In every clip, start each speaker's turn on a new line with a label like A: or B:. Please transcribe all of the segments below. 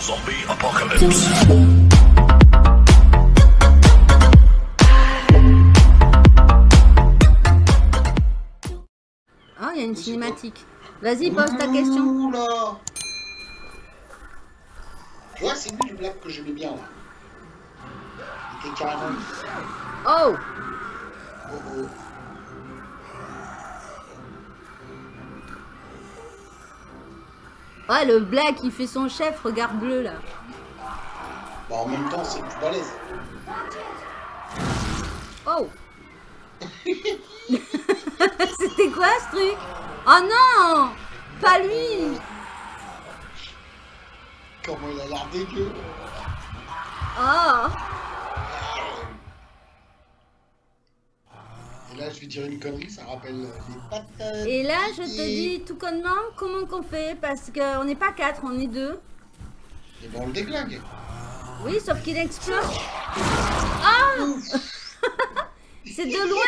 A: Zombie apocalypse.
B: Ah, il y a une cinématique. Vas-y, pose ta question.
C: Oula Tu vois, c'est lui le black que j'aimais bien, là. Il était carrément...
B: Oh
C: Oh, oh.
B: Ouais, le black, il fait son chef, regarde bleu, là.
C: Bah, en même temps, c'est plus balèze.
B: Oh C'était quoi, ce truc? Oh non Pas lui
C: Comment il a l'air dégueu.
B: Oh
C: là, je vais dire une connerie, ça rappelle les patates.
B: Et là, je te dis tout connement, comment qu'on fait? Parce qu'on n'est pas quatre, on est deux.
C: Et ben, on le déglingue.
B: Oui, sauf qu'il explose. Ah C'est de loin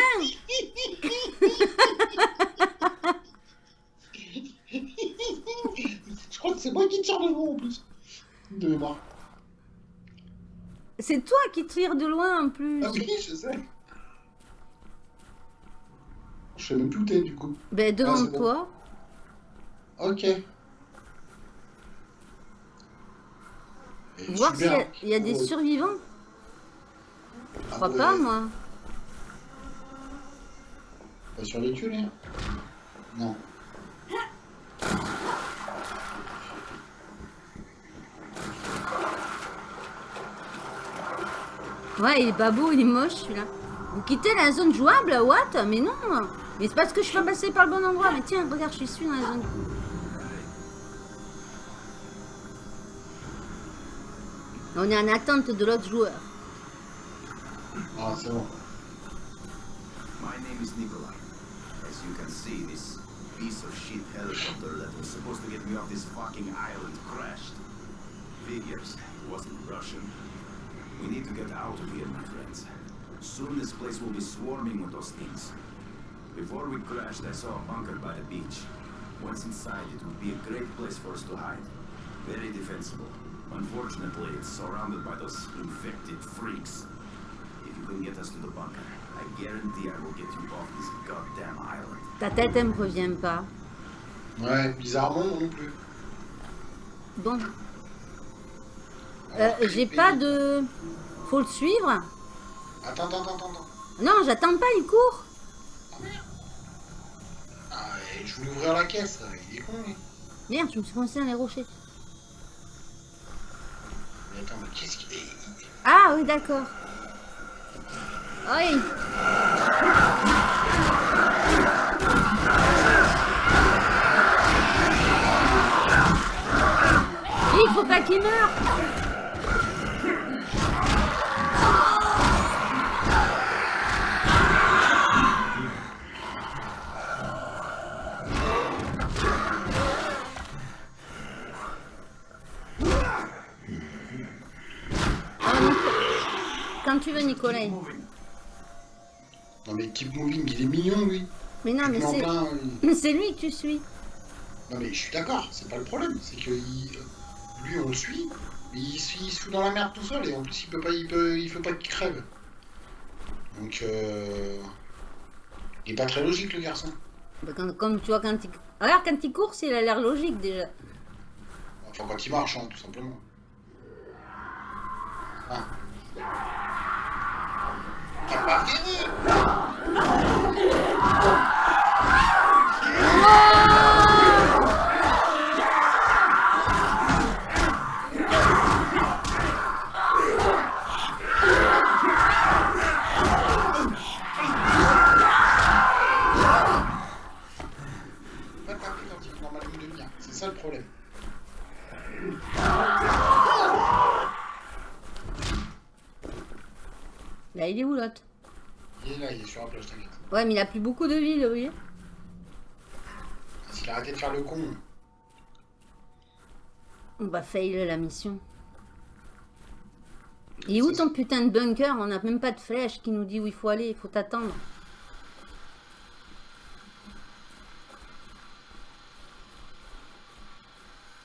C: Je crois que c'est moi qui tire de loin, en plus. De mémoire.
B: C'est toi qui tires de loin en plus.
C: Ah oui, je sais. Je sais même plus où t'es, du coup.
B: Ben, devant
C: Ah, bon.
B: toi.
C: Ok. Et
B: Voir s'il y, y a des survivants. Je
C: Ah
B: crois
C: ouais.
B: pas, moi.
C: Pas survécu, lui Non.
B: Ouais, il est pas beau, il est moche celui-là. Vous quittez la zone jouable, what? Mais non Mais c'est parce que je suis pas passé par le bon endroit. Mais tiens, regarde, je suis dans la zone. On est en attente de l'autre joueur.
C: Ah, c'est bon.
D: My name is Nikolai. As you can see, this piece of shit helicopter that was supposed to get me off this fucking island crashed. Figures, it wasn't Russian. We need to get out of here, my friends. Soon this place will be swarming with those things. Before we crashed, I saw a bunker by the beach. Once inside, it would be a great place for us to hide. Very defensible. Unfortunately, it's surrounded by those infected freaks. If you can get us to the bunker, I guarantee I will get you off this goddamn island.
B: Ta tête, elle me revient pas.
C: Ouais, bizarrement, non plus.
B: Bon. Euh, J'ai pas de... Faut le suivre
C: Attends, attends, attends, attends.
B: Non, j'attends pas, il court.
C: Je voulais ouvrir la caisse, là. il est con, lui.
B: Merde, je me suis coincé dans les rochers.
C: Mais attends, mais qu'est-ce qu'il est
B: Ah oui, d'accord. Oui. Il faut pas qu'il meure. Tu veux, Nicolas.
C: Non, mais Keep Moving, il est mignon, lui.
B: Mais non, mais c'est...
C: euh,
B: Mais c'est lui que tu suis.
C: Non, mais je suis d'accord, c'est pas le problème. C'est que il- lui, on le suit, mais il, se- il se fout dans la merde tout seul, et en plus, il peut pas, il peut, il faut pas qu'il crève. Donc, euh... Il est pas très logique, le garçon.
B: Bah, quand- comme tu vois, quand il... Regarde, quand il court, il a l'air logique déjà.
C: Enfin, quand il marche, hein, tout simplement. Ah. T'as pas fini Pas taper quand il est dans ma ligne de mire, c'est ça le problème.
B: Là, il est où l'autre
C: Il est là, il est sur la plage, t'inquiète.
B: Ouais, mais il a plus beaucoup de vie, oui.
C: S'il a arrêté de faire le con,
B: On va fail la mission. Il est où ton putain de bunker? On n'a même pas de flèche qui nous dit où il faut aller, il faut t'attendre.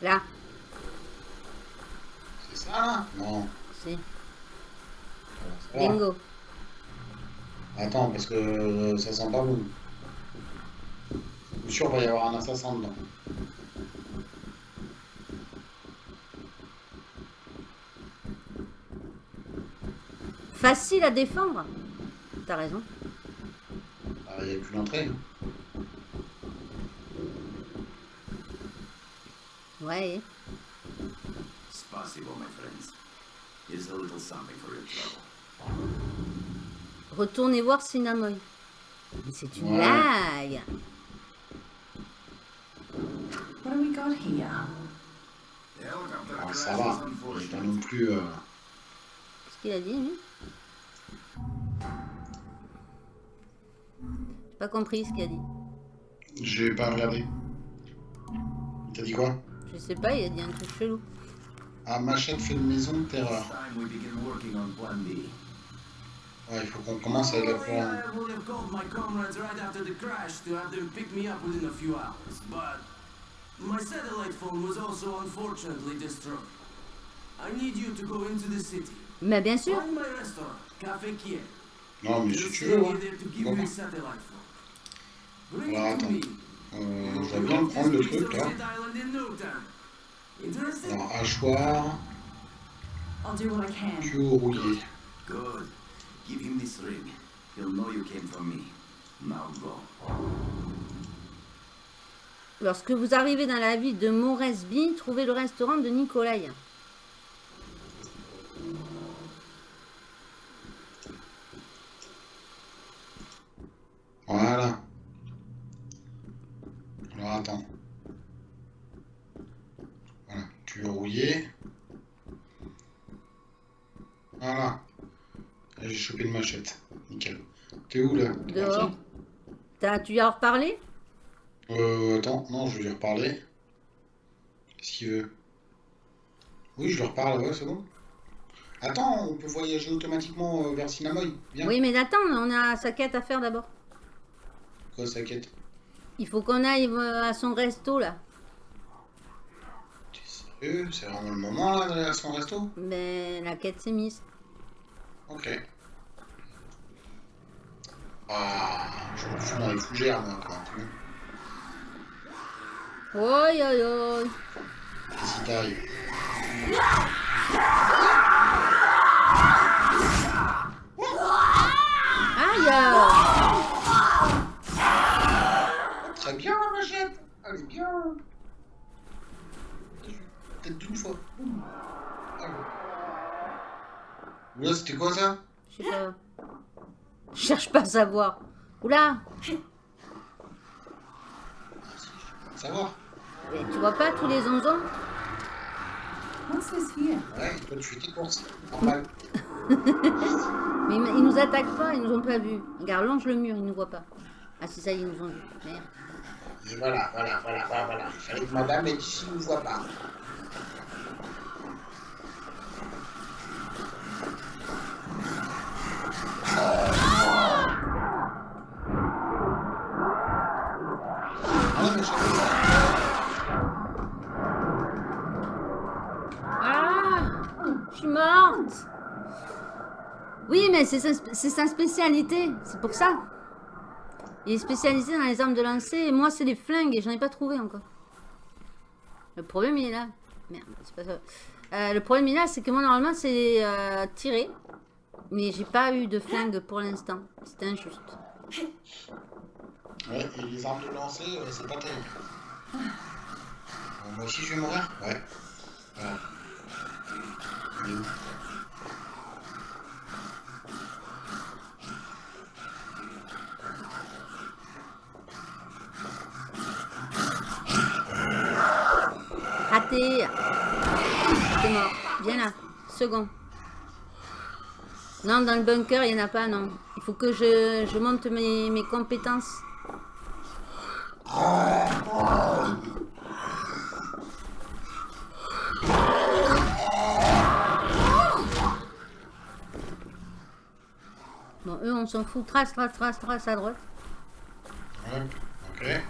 B: Là.
C: là Non.
B: Si.
C: Ça.
B: Bingo.
C: Attends, parce que euh, ça sent pas bon. Je suis sûr qu'il va y avoir un assassin dedans.
B: Facile à défendre. T'as raison.
C: Ah, Il n'y a plus l'entrée. hein.
B: Ouais.
D: Spasibo, my friends. Here's a little something for your trouble.
B: Retournez voir Sinamoy. Mais c'est une
C: Ouais.
B: blague.
A: What do we got here?
D: The helicopter
C: Ah, ça va. J'ai pas non plus. euh,
B: Qu'est-ce qu'il a dit, lui? J'ai pas compris ce qu'il a dit.
C: J'ai pas regardé. Il t'a dit quoi?
B: Je sais pas, il a dit un truc chelou.
C: Ah, Machette fait une maison de terreur. Ouais, il faut qu'on commence à la
E: called my comrades right after the crash to have them pick me up within a few hours, but my satellite phone was also unfortunately destroyed. I need you to go into the city.
B: Mais bien sûr.
E: Find my restaurant, Café Kier.
C: Non, mais si tu veux,
E: me
C: ouais.
E: there to give
C: Bon.
E: you a satellite phone. Bring
C: Alors,
E: it to
C: attends.
E: me.
C: Euh, je vais bien prendre le truc là.
E: shit island in no time. Interested?
C: Alors, hachoir,
A: I'll do what I can.
C: tuyau rouillé.
D: Good. Give him this ring. He'll know you came from me. Now go.
B: Lorsque vous arrivez dans la ville de Moresby, trouvez le restaurant de Nikolai.
C: Voilà. Alors, attends. Voilà, tuyau rouillé. Voilà. J'ai chopé une machette. Nickel. T'es où là
B: Dehors. T'as- Tu lui as reparlé?
C: Euh, attends, non, je vais lui reparler. Qu'est-ce qu'il veut? Oui, je lui reparle, ouais, c'est bon. Attends, on peut voyager automatiquement euh, vers Sinamoy. Viens.
B: Oui, mais attends, on a sa quête à faire d'abord.
C: Quoi, sa quête?
B: Il faut qu'on aille euh, à son resto là.
C: T'es sérieux? C'est vraiment le moment là d'aller à son resto?
B: Mais la quête s'est mise.
C: Ok. Ah, je me fous dans les fougères, moi, quoi. tu vois.
B: Oi, oi, oi.
C: Qu'est-ce qui t'arrive
B: Aïe
C: Très bien, la machette Elle est bien Peut-être d'une fois. Boum. Allez. Là, c'était quoi ça?
B: Je sais pas. Je cherche pas à savoir. Oula
C: Savoir
B: Mais Tu vois pas tous les onzons?
A: What's this here?
C: Ouais, toi tu fais tes courses. Normal.
B: Mais ils nous attaquent pas, ils nous ont pas vus. Regarde, longe le mur, ils nous voient pas. Ah si ça, ils nous ont vus. Merde.
C: Et voilà, voilà, voilà, voilà, voilà. Madame est ici, ne voit pas. Ah, mais
B: Ah Je suis morte Oui, mais c'est sa, c'est sa spécialité, c'est pour ça. Il est spécialisé dans les armes de lancer, et moi c'est les flingues, et j'en ai pas trouvé encore. Le problème il est là. Merde, c'est pas ça. Euh, le problème il est là, c'est que moi normalement c'est euh, tirer, mais j'ai pas eu de flingue pour l'instant. C'était injuste.
C: Ouais, et les armes de lancer, euh, c'est pas terrible. Euh, moi aussi je vais mourir Ouais. Voilà. Il est où
B: Raté T'es mort. Viens là. Second. Non, dans le bunker, il n'y en a pas, non. Il faut que je, je monte mes, mes compétences. Bon, eux, on s'en fout. Trace, trace, trace, trace à droite.
C: Ouais, ok.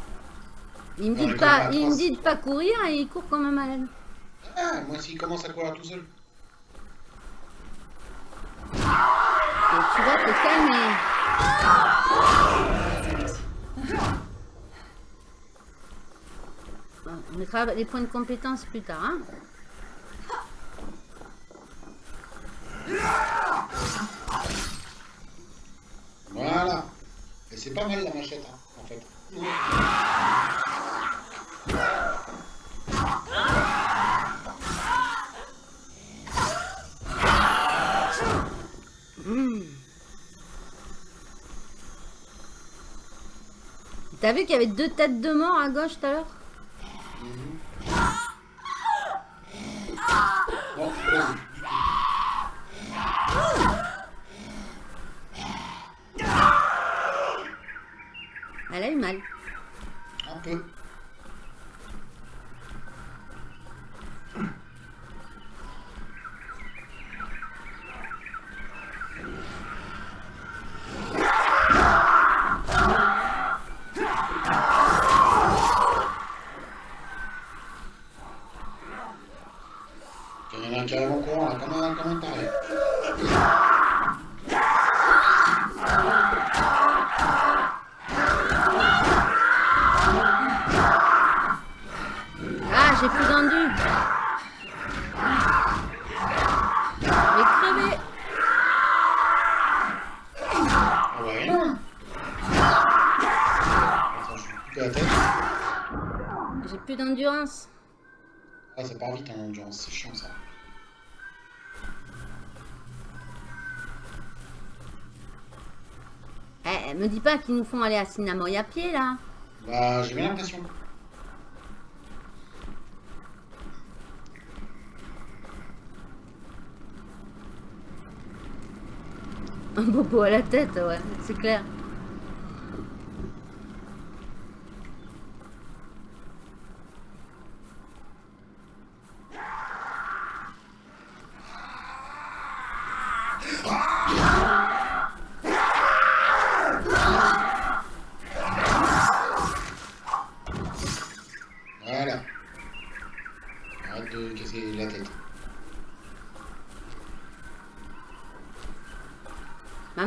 B: Il me
C: les
B: pas,
C: gars,
B: il me de pas courir et il court comme un malade.
C: Ah, moi s'il commence à courir tout seul.
B: Tu vas te calmer. On mettra les points de compétence plus tard. Hein
C: Voilà. Et c'est pas mal la machette, hein, en fait.
B: T'as vu qu'il y avait deux têtes de mort à gauche tout à l'heure. Elle a eu mal.
C: Un.
B: Eh, me dis pas qu'ils nous font aller à Sinamoy à pied là.
C: Bah, j'ai bien l'impression.
B: Un bobo à la tête, ouais, c'est clair.
C: Voilà. Arrête de casser la tête.
B: Mais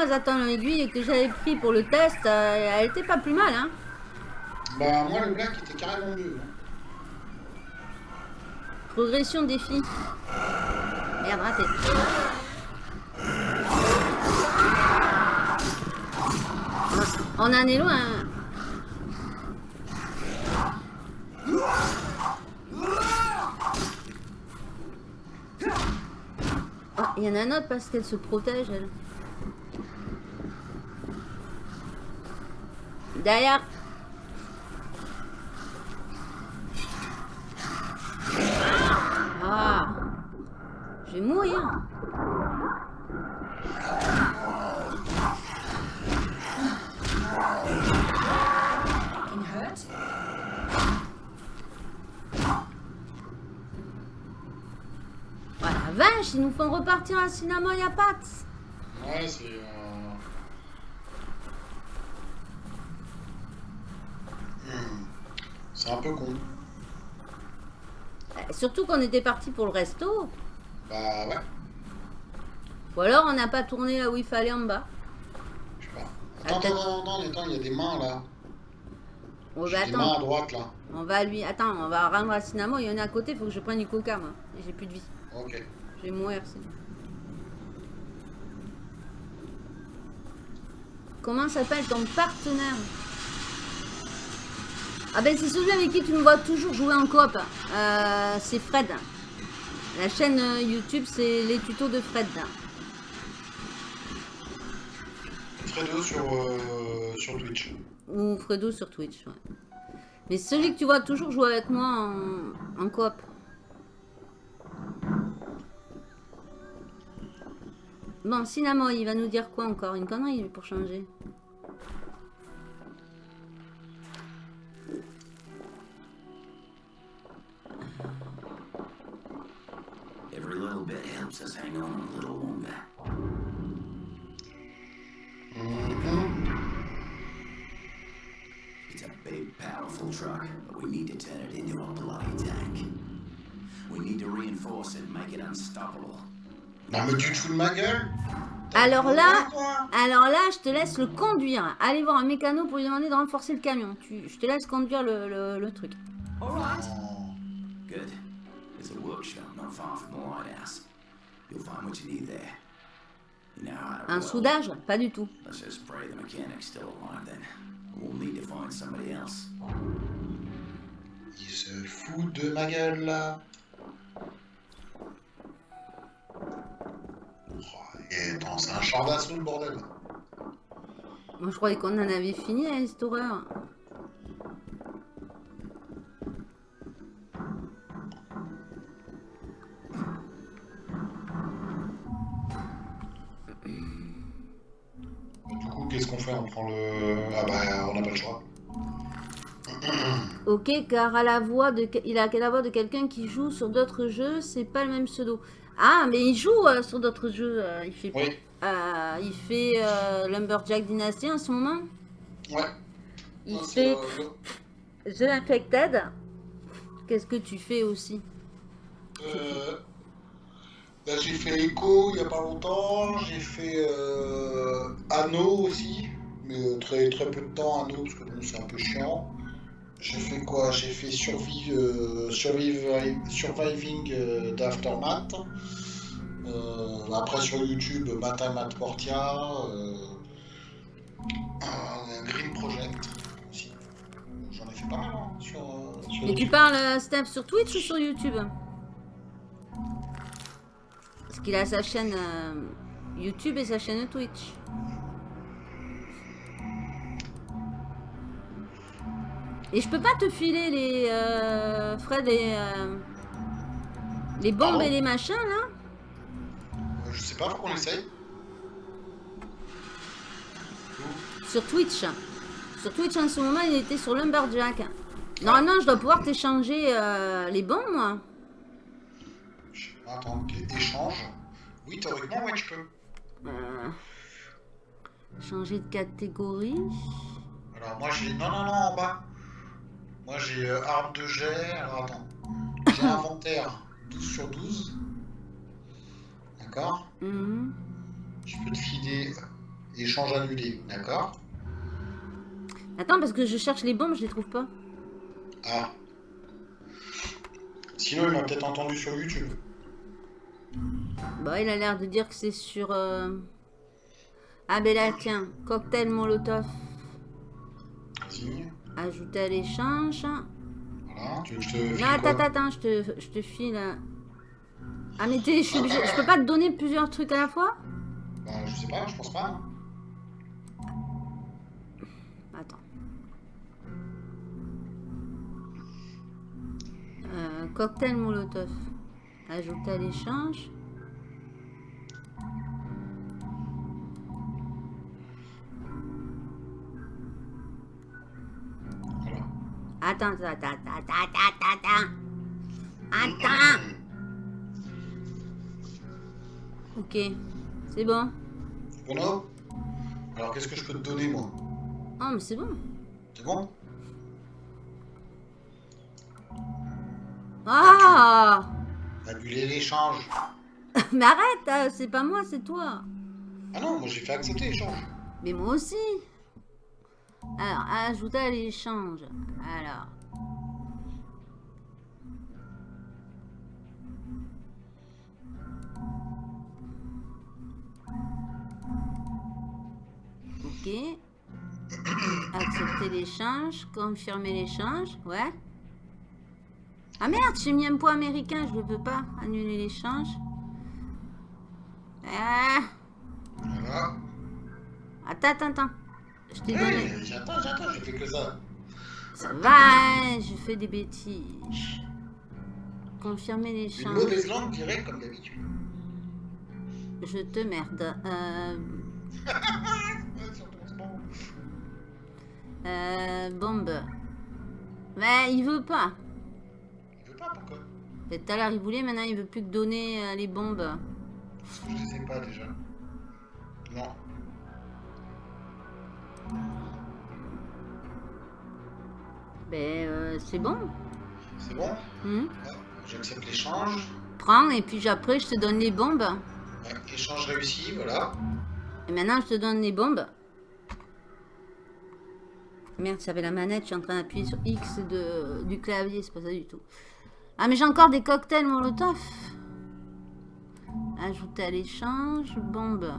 B: attend l'aiguille que j'avais pris pour le test, euh, elle était pas plus mal, hein.
C: Bah, moi, le black était carrément mieux. hein.
B: Progression défi. Merde, raté. On en est loin. hein. Ah, il y en a un autre parce qu'elle se protège, elle. Derrière. Ah. Je vais mourir. Oh vache, ils nous font repartir à cinéma à pattes.
C: Ouais, c'est. euh, hmm, C'est un peu con.
B: Euh, Surtout qu'on était parti pour le resto.
C: Bah, ouais,
B: Ou alors on n'a pas tourné là où il fallait en bas.
C: je sais pas. Attends,
B: Attends.
C: attends, attends, attends, il y a des mains là.
B: On va
C: J'ai des mains à
B: attendre.
C: droite là.
B: On va lui. Attends, on va rendre à cinéma. Il y en a à côté, il faut que je prenne du coca moi. Et J'ai plus de vie.
C: Ok.
B: Je vais mourir sinon. Comment s'appelle ton partenaire? Ah ben c'est celui avec qui tu me vois toujours jouer en coop. Euh, c'est Fred. La chaîne euh, YouTube c'est les tutos de Fred.
C: Fredo sur, euh, sur Twitch.
B: Ou Fredo sur Twitch, ouais. Mais celui que tu vois toujours jouer avec moi en, en coop. Bon, Cinnamon, il va nous dire quoi encore? Une connerie pour changer.
D: Every little bit helps us hang on a little longer. It's a big, powerful truck, but we need to turn it into a bloody tank. We need to reinforce it, make it unstoppable.
C: Non, mais tu te fous de ma gueule?
B: Alors là- Alors là, je te laisse le conduire. Allez voir un mécano pour lui demander de renforcer le camion. Tu, je te laisse conduire le, le- le truc.
A: All right.
D: Good. There's a workshop not far from the lighthouse. You'll find what you need there. You know how to
B: Un soudage? Pas du tout.
D: Let's just pray the mechanic's still alive then. We'll need to find somebody else.
C: Il se fout de ma gueule là. Oh, et c'est un char d'assaut le bordel.
B: Moi, je croyais qu'on en avait fini avec cette horreur.
C: Qu'est-ce qu'on fait On prend le. Ah bah, on n'a pas le choix.
B: Ok, car à la voix de, il a la voix de quelqu'un qui joue sur d'autres jeux, c'est pas le même pseudo. Ah, mais il joue euh, sur d'autres jeux. euh, il fait,
C: Oui,
B: euh, il fait Lumberjack Dynasty en ce moment.
C: ouais.
B: Il
C: Non,
B: fait The Infected. Qu'est-ce que tu fais aussi?
C: Euh, Là, j'ai fait Echo il y a pas longtemps. J'ai fait euh, Anno aussi, mais euh, très très peu de temps Anno parce que bon, c'est un peu chiant. J'ai fait quoi? J'ai fait Survive, euh, Survive- Surviving euh, d'Aftermath. Euh, après sur YouTube, Matin Matt Portia. un Green Project aussi. J'en ai fait pas mal hein, sur, sur
B: Et tu parles, Steph, sur Twitch ou sur YouTube? Parce qu'il a sa chaîne euh, YouTube et sa chaîne Twitch. Et je peux pas te filer les euh, Fred les euh, les bombes
C: Pardon
B: et les machins là
C: Je sais pas, faut qu'on essaye.
B: sur Twitch. Sur Twitch en ce moment il était sur Lumberjack. Normalement je dois pouvoir t'échanger euh, les bombes moi.
C: Je- Attends, ok, échange. Oui, théoriquement, ouais, tu peux.
B: Euh, changer de catégorie.
C: Alors, moi, j'ai. Non, non, non, en bas. Moi, j'ai euh, arme de jet. Alors, attends. J'ai inventaire 12 sur 12. D'accord
B: Mhm.
C: Je peux te filer échange annulé. D'accord
B: Attends parce que je cherche les bombes, je les trouve pas.
C: Ah. Sinon, il m'a peut-être entendu sur YouTube.
B: Bah, il a l'air de dire que c'est sur. euh, Ah, ben là, tiens, cocktail Molotov.
C: Vas-y.
B: Ajouter à l'échange. Non,
C: Voilà. Tu veux que je te file
B: attends,
C: quoi
B: attends, attends, je te, je te file. euh. Ah, mais je, suis obligée- je peux pas te donner plusieurs trucs à la fois?
C: Bah, je sais pas, je pense pas.
B: Attends. Euh, cocktail Molotov. Ajouter à l'échange.
C: Voilà.
B: Attends, attends, attends, attends, attends, attends. Attends. Ok, c'est bon.
C: Bono Alors, qu'est-ce que je peux te donner, moi?
B: Oh, mais c'est bon.
C: C'est bon?
B: Ah
C: Annuler l'échange.
B: Mais arrête, euh, c'est pas moi, c'est toi.
C: Ah non, moi j'ai fait accepter l'échange.
B: Mais moi aussi. Alors, ajouter à l'échange. Alors. Ok. Accepter l'échange. Confirmer l'échange. Ouais. Ah merde, j'ai mis un point américain, je ne peux pas annuler l'échange. Ah.
C: Voilà.
B: Attends, attends, attends. Je t'ai donné.
C: Hey, j'attends, j'attends, j'ai fait que ça.
B: Ça va, hein, je fais des bêtises. Confirmer
C: Une
B: l'échange.
C: mauvaise langue directe comme d'habitude.
B: Je te merde. Euh, euh, bombe. Mais il veut pas.
C: Veut pas, pourquoi
B: Et Tout à l'heure il voulait, maintenant il veut plus que donner euh, les bombes.
C: Parce que je les ai pas déjà. Non.
B: Ben euh, c'est bon.
C: C'est bon?
B: Hmm.
C: Ouais, J'accepte l'échange.
B: Prends et puis après je te donne les bombes.
C: Ouais, échange réussi, voilà.
B: Et maintenant, je te donne les bombes. Merde, j'avais la manette, je suis en train d'appuyer sur X de, du clavier, c'est pas ça du tout. Ah, mais j'ai encore des cocktails Molotov. Ajouter à l'échange, bombe.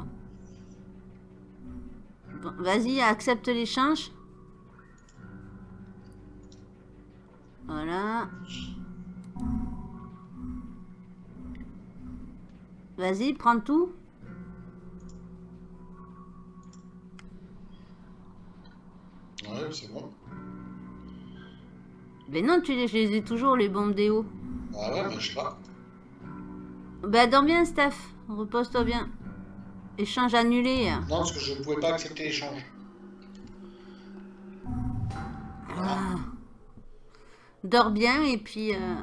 B: Vas-y, accepte l'échange. Voilà. Vas-y, prends tout.
C: Ouais, c'est bon.
B: Mais non, tu les, je les ai toujours, les bombes déo.
C: Ah ouais, mais je sais pas.
B: Bah, dors bien, Steph. Repose-toi bien. Échange annulé.
C: Non, parce que je pouvais pas accepter l'échange.
B: Ah. Dors bien et puis... euh,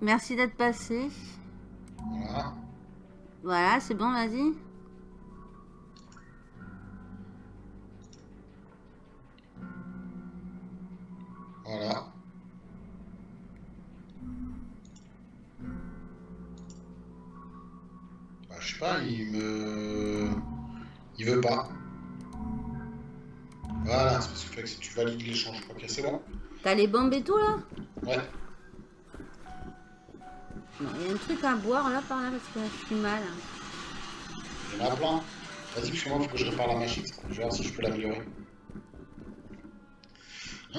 B: Merci d'être passé.
C: Voilà.
B: Voilà, c'est bon, vas-y.
C: Voilà. Bah, je sais pas, il me... Il veut pas. Voilà, c'est parce que que si tu valides l'échange, ok, c'est bon.
B: T'as les bombes et tout, là?
C: Ouais.
B: Non, il y a un truc à boire, là, par là, parce que je suis mal. hein.
C: Il y en a plein. Vas-y, parce que moi, il faut que je répare la machine. Je vais voir si je peux l'améliorer.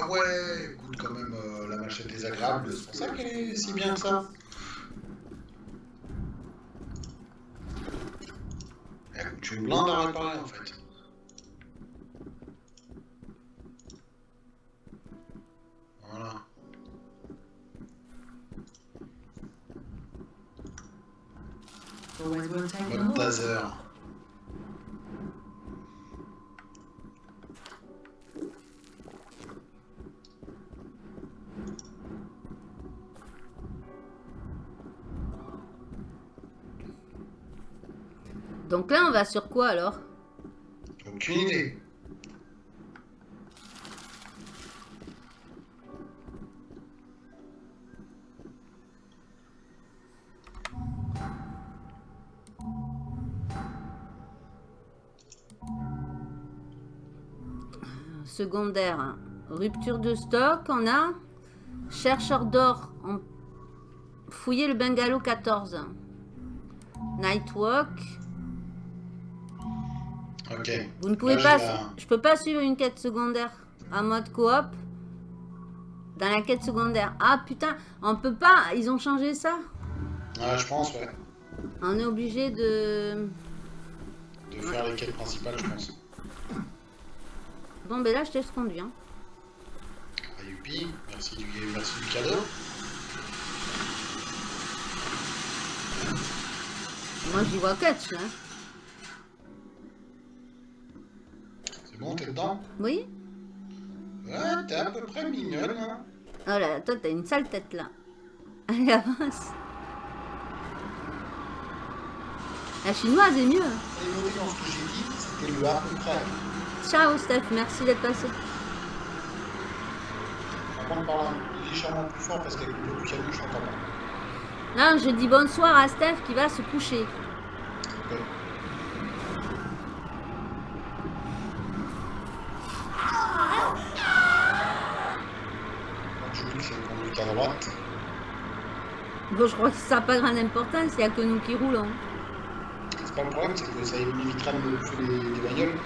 C: Ah ouais, écoute quand même, euh, la machette est agréable, c'est pour ça qu'elle est si bien que ça. Elle coûte une blinde à réparer en fait. Mode taser.
B: Donc là, on va sur quoi, alors?
C: Aucune idée.
B: Secondaire. Rupture de stock, on a. Chercheur d'or. On... Fouiller le bungalow 14. Nightwalk.
C: Ok.
B: Vous ne pouvez
C: Là,
B: pas... Je peux pas suivre une quête secondaire en mode coop. Dans la quête secondaire. Ah putain, on peut pas... Ils ont changé ça?
C: Ouais, je pense, ouais.
B: On est obligé de...
C: De faire les quêtes principales, je pense.
B: Bon ben là, je te laisse conduire. hein.
C: Ah, youpi, merci du, merci du cadeau.
B: Moi, j'y vois catch, là.
C: C'est bon, t'es dedans?
B: Oui
C: Ouais, t'es à peu près mignonne, hein.
B: Oh là, toi, t'as une sale tête, là. Allez, avance. La chinoise est mieux.
C: Et notez dans ce que j'ai dit, c'était le.
B: Ciao, Steph. Merci d'être passé.
C: Contre, parle légèrement plus fort parce qu'avec le piano, je t'entends pas.
B: Là, je dis bonsoir à Steph qui va se coucher.
C: À droite.
B: Bon, je crois que ça n'a pas grande importance. Il n'y a que nous qui roulons.
C: C'est pas le problème, c'est que ça évitera de me les, les bagnoles.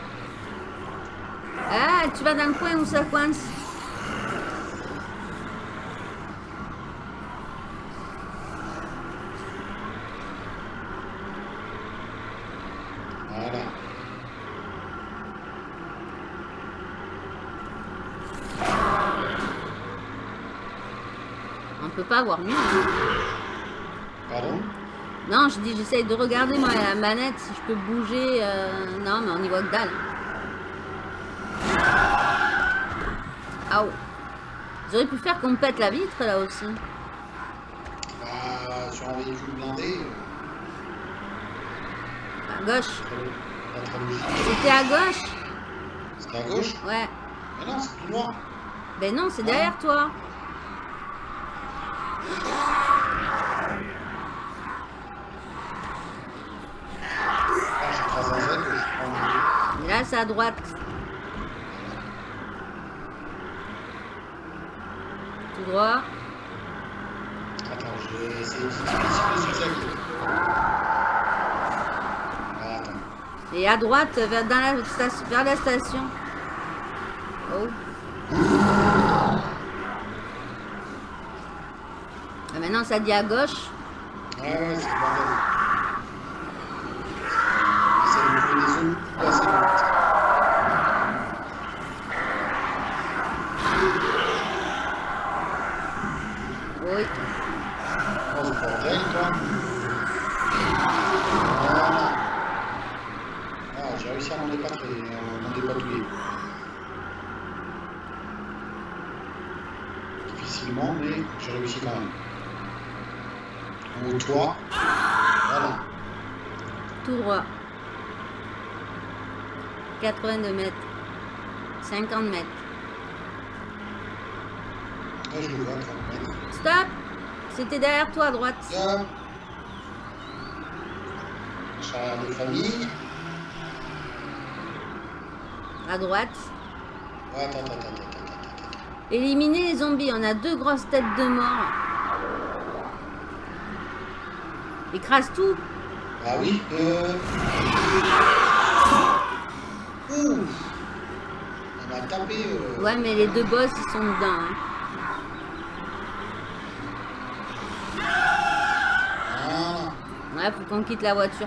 B: Ah, tu vas dans le coin où ça coince.
C: Voilà.
B: On peut pas avoir mieux. hein.
C: Pardon?
B: Non, je dis, j'essaye de regarder moi la manette si je peux bouger. euh, Non, mais on y voit que dalle. Ah auraient pu faire qu'on pète la vitre là aussi.
C: Bah, sur un véhicule blindé,
B: À gauche. C'était à gauche
C: C'est à gauche?
B: Ouais.
C: Mais non, c'est tout noir.
B: Ben non, c'est derrière toi.
C: Ah,
B: là, c'est à droite. Tout droit.
C: Attends, je vais essayer de. Ah, attends.
B: Et à droite, vers, dans la station, vers la station. Oh. Ah, maintenant, ça dit à gauche.
C: Ouais, c'est le bordel. Essaye de trouver des zones plus assez lentes.
B: Oui.
C: Oh, ce bordel, toi. Voilà. Ah, j'ai réussi à m'en dépatouiller. à m'en dépatouiller. Difficilement, mais j'ai réussi quand même. Au toit. Voilà.
B: Tout droit. 82 mètres. 50 mètres.
C: Là, je le vois, 30 mètres.
B: Stop C'était derrière toi à droite.
C: Charrière de famille.
B: À droite.
C: Ouais, attends, attends, attends, attends, attends, attends.
B: Éliminer les zombies. On a deux grosses têtes de mort. Écrase tout.
C: Ah oui, euh... Ouh On a tapé... Euh...
B: Ouais, mais les deux boss, ils sont dedans. hein. Ouais, faut qu'on quitte la voiture.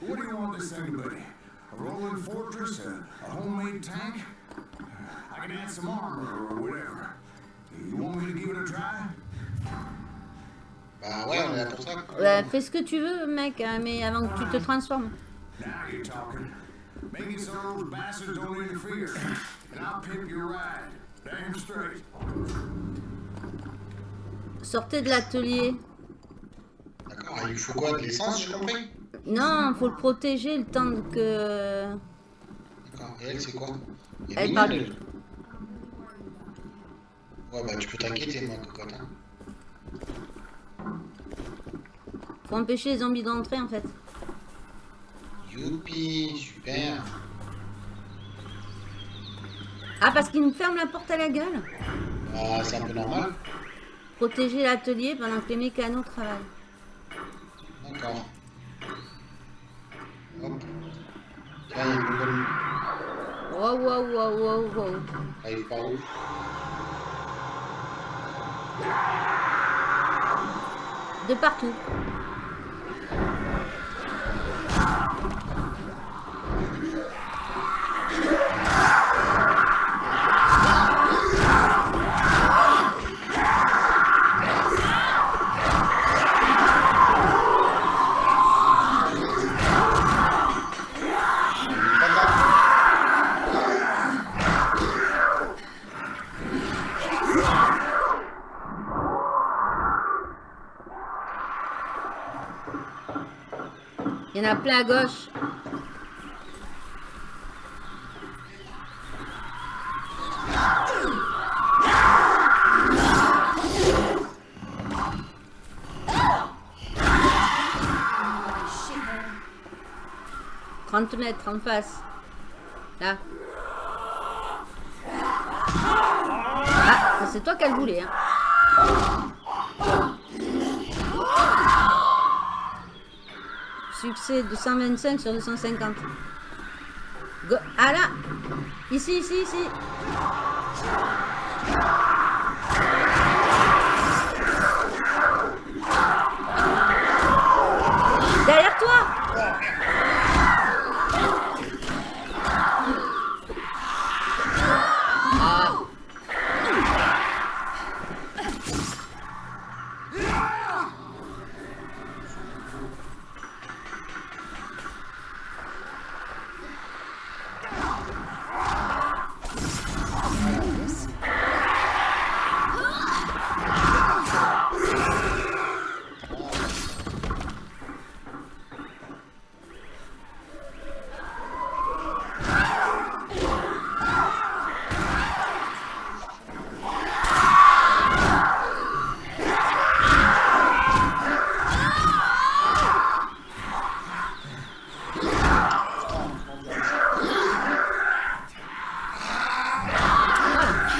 D: What do you want this thing to be? A rolling fortress? A, a homemade tank? I can add some armor or whatever. You want me to give it a try?
C: Bah ouais, on est là pour ça.
B: Ouais, Fais ce que tu veux, mec, hein, mais avant que tu te transformes.
D: Now you're talking. Make it so those bastards don't interfere. And I'll pimp your ride. Damn straight.
C: Sortez
B: de l'atelier.
C: D'accord, il faut quoi De l'essence, j'ai compris?
B: Non, faut le protéger le temps que...
C: D'accord, et elle, c'est quoi Elle,
B: parle.
C: elle. Ouais, bah tu peux t'inquiéter, moi, cocotte. Hein.
B: Faut empêcher les zombies d'entrer, en fait.
C: Youpi, super.
B: Ah, parce qu'ils nous ferment la porte à la gueule
C: Bah, c'est un peu normal.
B: Protéger l'atelier pendant que les mécanos travaillent.
C: D'accord.
B: Wow, wow, wow, wow, wow. De partout. À gauche. 30 mètres en face. Là. Ah, c'est toi qui as le voulu, hein. Succès de 125 sur 250. Go. Ah là Ici, ici, ici Derrière toi Ah.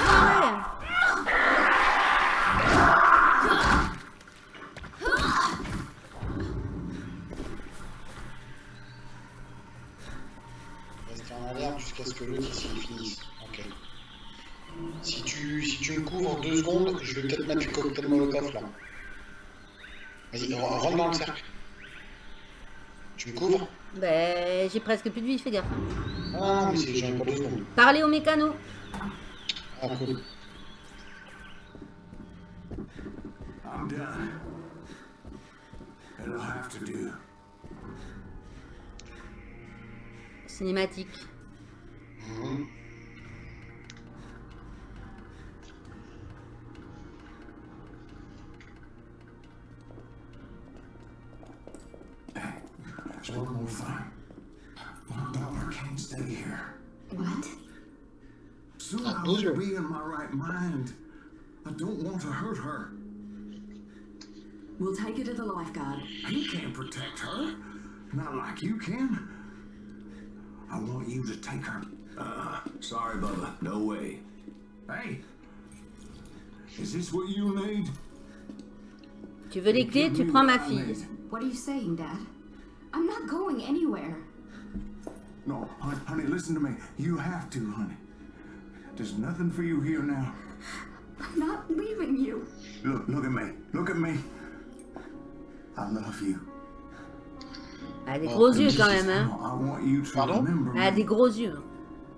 B: Ah ouais.
C: Rester en alerte jusqu'à ce que l'autre ici finisse. Ok. Si tu, si tu me couvres deux secondes, je vais peut-être mettre du cocktail molotov là. Vas-y, re- rentre dans le cercle. Tu me couvres
B: Ben, j'ai presque plus de vie, fais gaffe.
C: Ah mais j'en ai deux secondes.
B: Parlez au mécano.
C: Ah cool.
F: I'm done. It'll have to do.
B: Cinématique.
F: Mind. I don't want to hurt her.
A: We'll take her to the lifeguard.
F: He can't protect her. Not like you can. I want you to take her. Uh, sorry, Bubba. No way. Hey. Is this what you need?
B: Tu veux les clés, tu prends ma fille.
A: What are you saying, Dad? I'm not going anywhere.
F: No, honey, honey, listen to me. You have to, honey. There's nothing for you here now.
A: I'm not leaving you.
F: Look, look at me. Look at me. I love you.
B: Elle a des
C: Oh,
B: gros
C: comme
B: yeux quand même, hein.
F: I want you to
C: Pardon?
F: remember
B: Elle a
F: me.
B: des gros yeux.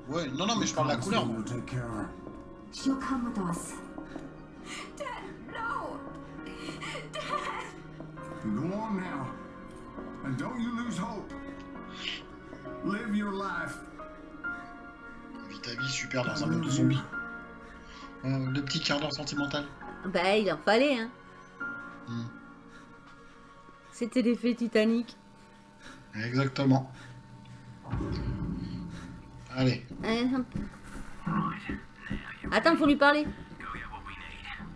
C: Ouais, non, non, mais je parle de la couleur. moi.
F: We'll take care of.
A: She'll come with us. Dad, no! Dad!
F: Go on now. And don't you lose hope. Live your life.
C: Vis ta vie super dans un monde de zombies. Euh, le petit quart d'heure sentimental.
B: Bah, il en fallait, hein.
C: Hmm.
B: C'était l'effet Titanic.
C: Exactement. Allez.
B: Allez, hop. Attends, faut lui parler.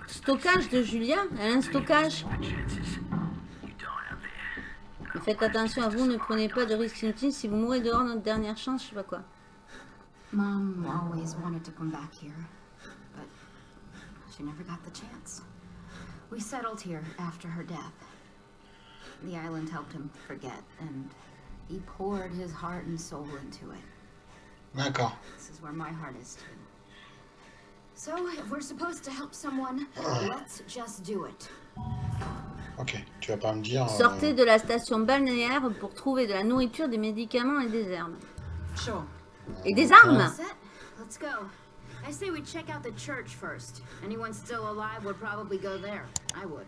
B: Stockage de Julia Elle a un stockage. Mais faites attention à vous, ne prenez pas de risques inutiles. Si vous mourrez dehors, notre dernière chance, je sais pas quoi.
A: Mom always wanted to come back here, but she never got the chance. We settled here after her death. The island helped him forget, and he poured his heart and soul into it.
C: D'accord.
A: This is where my heart is too. So, if we're supposed to help someone, let's just do it.
C: Ok. Tu vas pas me dire. euh,
B: Sortez de la station balnéaire pour trouver de la nourriture, des médicaments et des herbes.
A: Sure.
B: Et des armes
A: Let's go. I say we check out the church first. Anyone still alive would probably go there. I would.